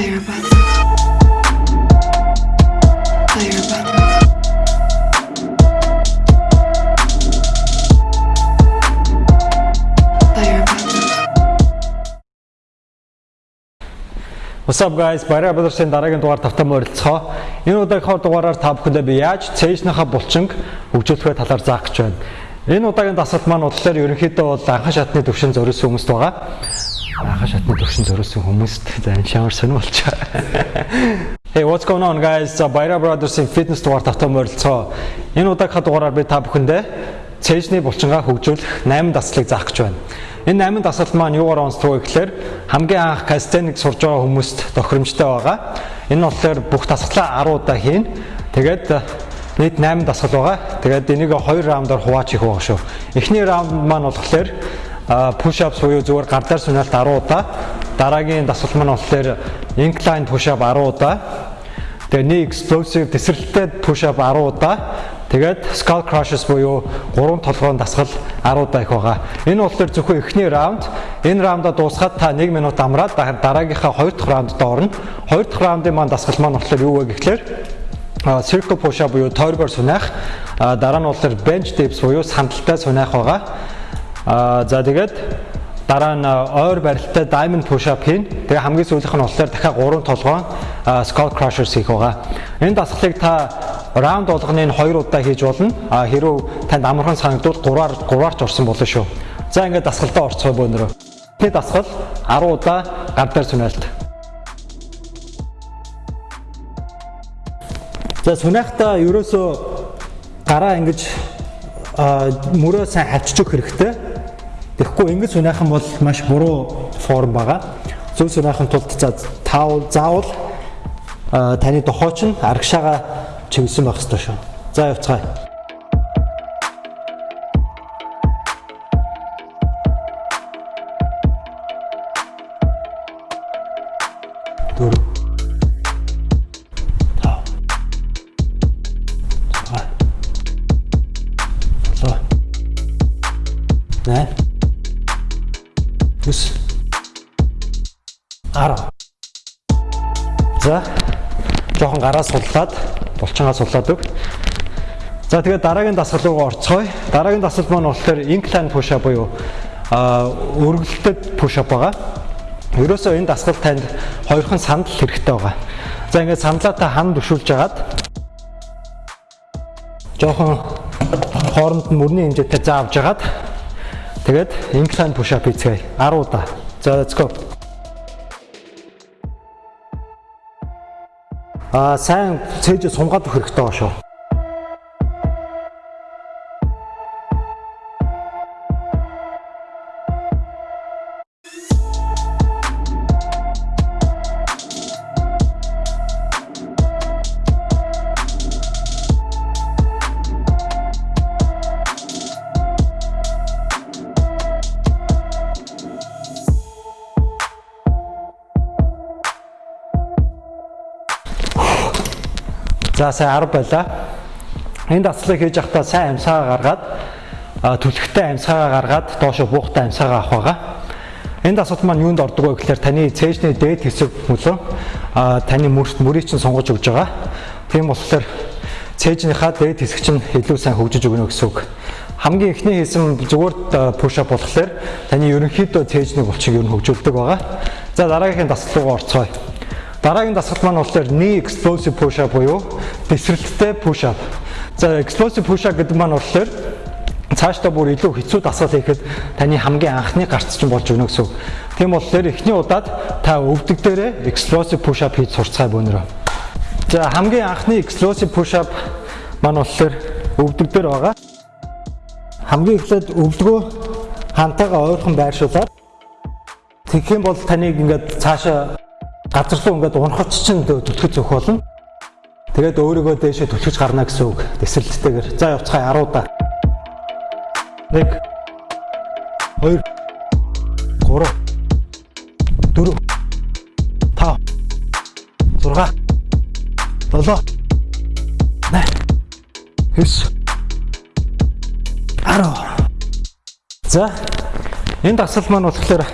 Fire buttons. Fire buttons. What's up guys? Баяраа Brothers-ийн дараагийн дугаар тавтан морилцгоо. Энэ удаагийнхаа дугаараар та бүхэндээ би яаж цээжнийхаа булчинг хөгжүүлэхээ талаар заах гэж байна. Энэ удаагийн дасгалт маань бодлоор ерөнхийдөө бол анхан шатны төвшин зориулсан хүмүүст байгаа. Анхан шатны төвшин зориулсан хүмүүст за энэ шамар сонир болчаа. Hey, what's going on guys? За Баяраа Brothers-ийн фитнес дугаар тавтан морилцгоо. Энэ удаагийнхаа дугаараар би та бүхэндээ цээжний булчингаа хөгжүүлэх 8 дасгалыг заах гэж байна. Энэ 8 дасгал маань юугаар онцлог вэ гэхээр хамгийн анх кастеник сурж байгаа хүмүүст тохиромжтой байгаа. Энэ болохоор бүх дасгалаа 10 удаа хийн. Тэгээд э, нийт 8 дасгал байгаа. Тэгээд энийг 2 раундаар хуваач хийх байгаа шүү. Эхний раунд маань болохоор push ups буюу зүгээр гар дээр сүнэлт 10 удаа. Дараагийн дасгал маань болохоор incline push up 10 удаа. Тэгээ нэг explosive тесрэлттэй push up 10 удаа. Тэгээд skull crushes буюу гурван толгойн дасгал 10 удаа их байгаа. Энэ болохоор зөвхөн эхний раунд. Энэ раундаа дуусгаад та 1 минут амраад дараагийнхаа 2 дахь раундд орно. 2 дахь раундын маань дасгал маань болохоор юу вэ гэхээр а circle push up буюу тойргоор сунах. Дараа нь болохоор bench dips буюу сандалтай сунах байгаа. А за тэгээд дараа нь ойр барилттай diamond push up хийн. Тэгээ хамгийн сүүлийнх нь болохоор дахиад 3 толгойн skull crushers хийх байгаа. Энэ дасгалыг та раунд болгоны нь 2 удаа хийж болно. А хэрвээ танд амархан санагдвал 3-аар 3-аар ч орсон болно шүү. За ингээд дасгалтаа орцгоо бөөнөрөө. Тэд дасгал 10 удаа гар дээр сүнэлт. За сүнэхтаа ерөөсөө гараа ингэж мөрөө сайн хавччих хэрэгтэй. Тэгэхгүй ингэж сүнэхэн бол маш буруу форм байгаа. Зөв сүнэхэн тулд за таавал заавал таны дохооч нь арагшаага чивсэн байх ёстой шүү. За явцгаая. дөрөв гараа суллаад булчингаа суллаад өг за тэгээд дараагийн дасгал руу орцгоё дараагийн дасгал маань болохоор incline push up буюу өргөлтөд push up байгаа Ерөөсөө энэ дасгал танд хоёрхан сандал хэрэгтэй байгаа. За ингээд сандлаа та ханд өшүүлж агаад жоохон хооронд нь мөрний хэмжээтэй заавж агаад тэгээд incline push up хийцгээе 10 удаа. За let's go. Аа сайн цээж сунгаад өгөх хэрэгтэй байгаа шүү. За сайн 10 байлаа. Энэ дасгалыг хийж явахдаа сайн амьсгаа гаргаад түлхтэй амьсгаа гаргаад доошо буухтай амьсгаа авах байгаа. Энэ дасгалт маань юунд ордог вэ гэхээр таны цээжний дээд хэсэг мөлөө таны мөрт мөрийг чинь сонгож өгж байгаа. Тийм болохоор цээжнийхаа дээд хэсэг чинь илүү сайн хөгжиж өгнө гэсэн үг. Хамгийн эхний хийсэн зүгээр push up болохоор таны ерөнхийдөө цээжний булчиг ер нь хөгжүүлдэг байгаа. За дараагийн дасгал руу орцгоё. Дараагийн дасгал маань болохоор knee explosive push up буюу тесрэлттэй push up. За explosive push up гэдэг маань болохоор цаашдаа бүр илүү хэцүү дасгал хийхэд таны хамгийн анхны гарц чинь болж өгнө гэсэн. Тийм болохоор эхний удаад та өвдөг дээрээ explosive push up хийж сурцгаая бөөнөрөө. За хамгийн анхны explosive push up маань болохоор өвдөг дээр байгаа. Хамгийн эхлээд өвдгөө хантайгаа ойрхон байршуулаад тэгэх юм бол таныг ингээд цаашаа газар руу ингээд унахч чинь түлхэж өгөх болно. Тэгээд өөрийгөө дээшээ түлхэж гарна гэсэн үг. Тесрэлттэйгээр. За явцгаая 10 удаа. 1 2 3 4 5 6 7 8 9 10 За энэ дасгал маань болохоор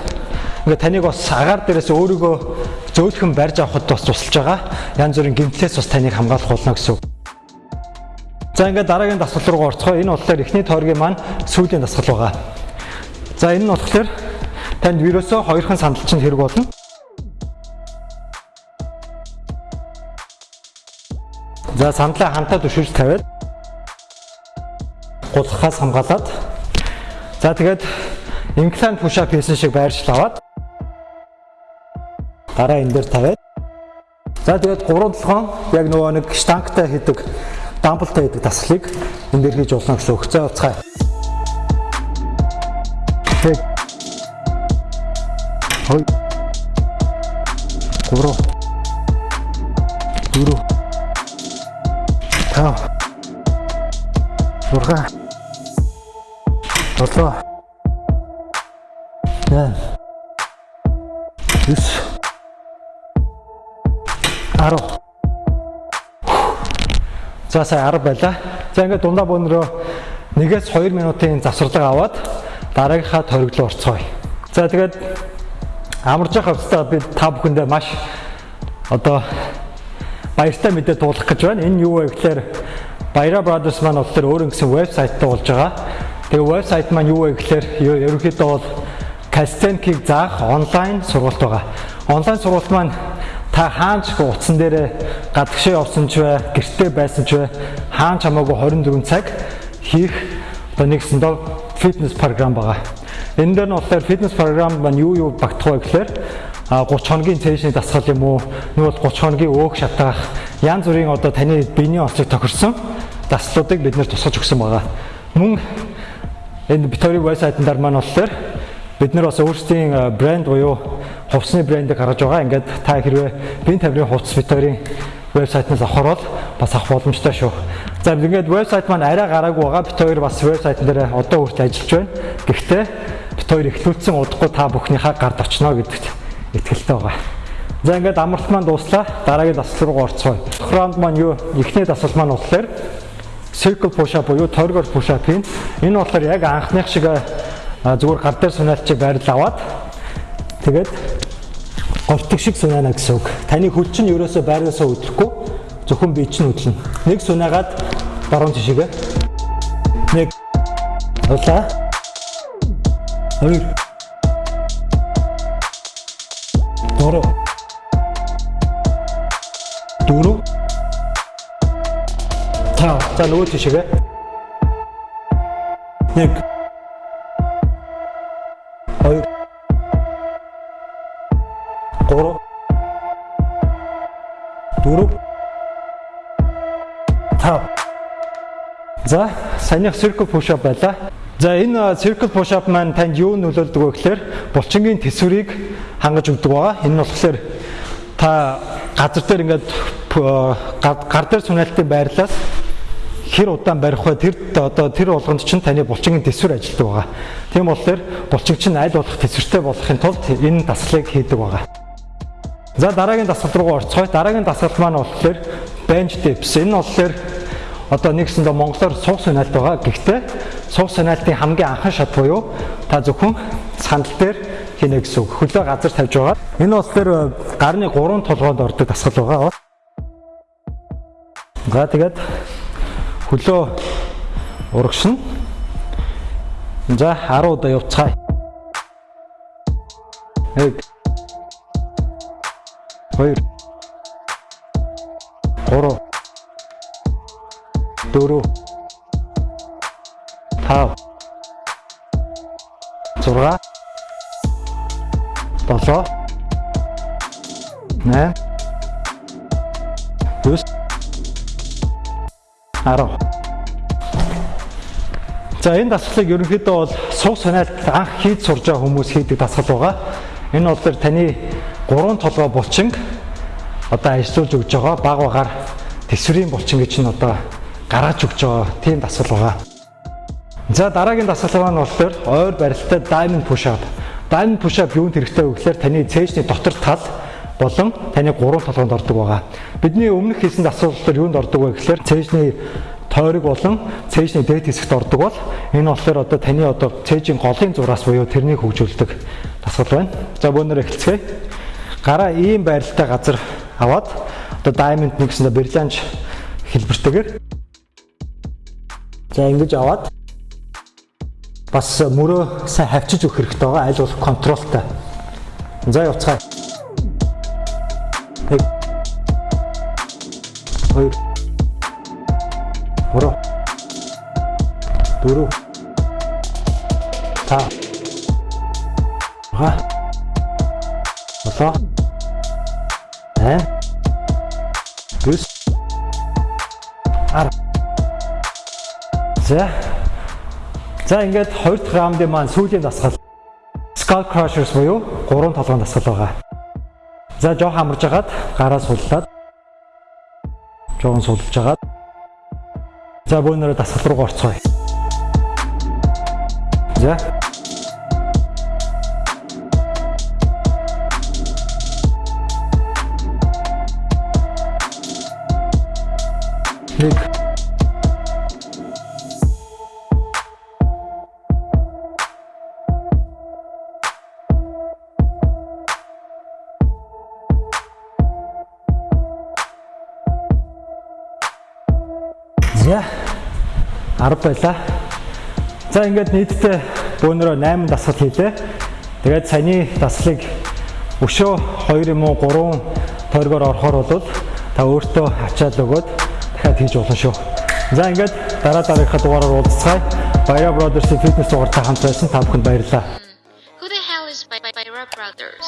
ингээд таныг бас агаар дээрээс өөрийгөө зөөлхөн барьж авахд бас тусалж байгаа. Янз бүрийн гэмтлээс бас таныг хамгаалах болно гэсэн үг. За ингээд дараагийн дасгал руу орцгоо. Энэ болохоор эхний тойргийн маань сүүлийн дасгал байгаа. За энэ нь болохоор танд вирусоо хоёрхан сандалчинд хэрэг болно. За сандлаа хамтаа түшиж тавиад гулгахаас хамгаалаад за тэгээд push up хийсэн шиг байршил аваад дараа энэ дээр тавиад за тэгээд 3 толгоон яг нөгөө нэг штангтай хийдэг дамблтай хийдэг дасгалыг энэ дээр хийж болно гэсэн үг. За уцгаая. Тэг. Хой. Гурав. Дөрөв. Тав. Зургаан. Долоо. Нэ. Юс. Арав. За сая 10 байла. За ингээд дундаа бөөнрөө 1-ээс 2 минутын завсарлага аваад дараагийнхаа руу орцгоё. За тэгээд амарч явах хэвээр би та бүхэндээ маш одоо баяртай мэдээ дуулах гэж байна. Энэ юу вэ гэхээр Баяра Brothers маань болохоор өөр нэгэн вебсайттай болж байгаа. Тэгээ вебсайт маань юу вэ гэхээр ерөнхийдөө бол Кастенкийг заах онлайн сургалт байгаа. Онлайн сургалт маань та хаанч утсан дээрээ гадагшаа явсан ч бай, гэртээ байсан ч бай, хаанч хамаагүй 24 цаг хийх одоо нэгсэндээ фитнес програм байгаа. Энэ дээр нь болохоор фитнес програм маань юу юу багтах вэ гэхээр 30 хоногийн цэшний дасгал юм уу, бол 30 хоногийн өөх шатаах, янз бүрийн одоо таны биений онцлог тохирсон даслуудыг бид нэр тусгаж өгсөн байгаа. Мөн энэ Victoria вебсайтнаар маань болохоор бид нар бас өөрсдийн брэнд буюу хувцсны брэндийг гаргаж байгаа. Ингээд та хэрвээ бие тавирын хувцс Victoria вебсайтнаас авахаар бол бас авах боломжтой шүү. За ингээд вебсайт маань арай гараагүй байгаа. Бит хоёр бас вебсайтн дээр одоо хүртэл ажиллаж байна. Гэхдээ бит хоёр эхлүүлсэн удахгүй та бүхнийхээ гард очно гэдэгт итгэлтэй байгаа. За ингээд амралт маань дуслаа. Дараагийн дасгал руу орцгоё. Раунд маань юу? Эхний дасгал маань болохоор circle push up буюу тойргоор push up хийн. Энэ болохоор яг анхных шиг зүгээр гар дээр сунаалчийг байрлал аваад тэгээд говтг шиг сунаана гэсэн үг. Таны хүч чинь ерөөсөө байраасаа өдлөхгүй зөвхөн бие чинь өдлөн. Нэг сунаагаад баруун тишээгээ. Нэг улаа. Хоёр. Дөрөв. Дөрөв. Тав. За нөгөө тишээгээ. Нэг. За, саяных circle push up байлаа. За энэ circle push up маань танд юу нөлөөлдөг вэ гэхээр булчингийн төсвөрийг хангаж өгдөг байгаа. Энэ нь болохоор та газар дээр ингээд гар дээр сунаалтын байрлалаас хэр удаан барих вэ тэр одоо тэр болгонд чинь таны булчингийн төсвөр ажилладаг байгаа. Тийм болохоор булчин чинь аль болох төсвөртэй болохын тулд энэ дасгалыг хийдэг байгаа. За дараагийн дасгал руу орцгоё. Дараагийн дасгал маань болохоор bench dips. Энэ болохоор одоо нэгсэндээ монголоор суух сунаалт байгаа. Гэхдээ суух сунаалтын хамгийн анхан шат буюу та зөвхөн сандал дээр хийнэ гэсэн үг. Хөлөө газар тавьж байгаа. Энэ болохоор гарны 3 толгойд ордог дасгал байгаа. За тэгээд хөлөө урагшна. За 10 удаа явцгаая. Нэг хоёр гурав дөрөв. Тав зурга. Долоо. Нэ. Дөрөв арав За энэ дасгалыг ерөнхийдөө бол суух санаалт анх хийж сурж байгаа хүмүүс хийдэг дасгал байгаа. Энэ бол таны гурван толгой булчинг одоо ажиллуулж өгж байгаа баг багаар төсвөрийн булчин гэж нь одоо гаргаж өгч байгаа тийм дасгал байгаа. За дараагийн дасгал маань болохоор ойр барилттай diamond push up. Diamond push up юунд хэрэгтэй вэ гэхээр таны цээжний дотор тал болон таны гурван толгойд ордог байгаа. Бидний өмнөх хийсэн дасгалууд юунд ордог вэ гэхээр цээжний тойрог болон цээжний дээд хэсэгт ордог бол энэ болохоор одоо таны одоо цээжийн голын зураас буюу тэрнийг хөгжүүлдэг дасгал байна. За бөөнөр эхэлцгээе. гараа ийм байралтай газар аваад одоо diamond нэг гэсэндээ бриллианж хэлбэртэйгээр за ингэж аваад бас мөрөө сайн хавчиж өгөх хэрэгтэй байгаа. Аль болох контролтой. За явцгаая. Нэг хоёр гурав дөрөв та ха болоо. Э? Гүс. Ар за за ингээд хоёр дахь раундын маань сүүлийн дасгал. Skull Crushers буюу гурван толгойн дасгал байгаа. За жоох амарж агаад гараа суллаад жоон сулж агаад. За бөөнөрөө дасгал руу орцгоё. За нэг За 10 байлаа. За ингээд нийтдээ бөөнөрөө 8 дасгал хийлээ. Тэгээд саяны дасгалыг өшөө 2 юм уу 3 тойргоор орохоор бол та өөртөө ачаал өгөөд дахиад хийж болно шүү. За ингээд дараа дараагийнхаа дугаараар уулзцгаая. Баяра Brothers-ийн фитнес дугаартай хамт байсан та бүхэнд баярлалаа. Who the hell is By Byra Brothers?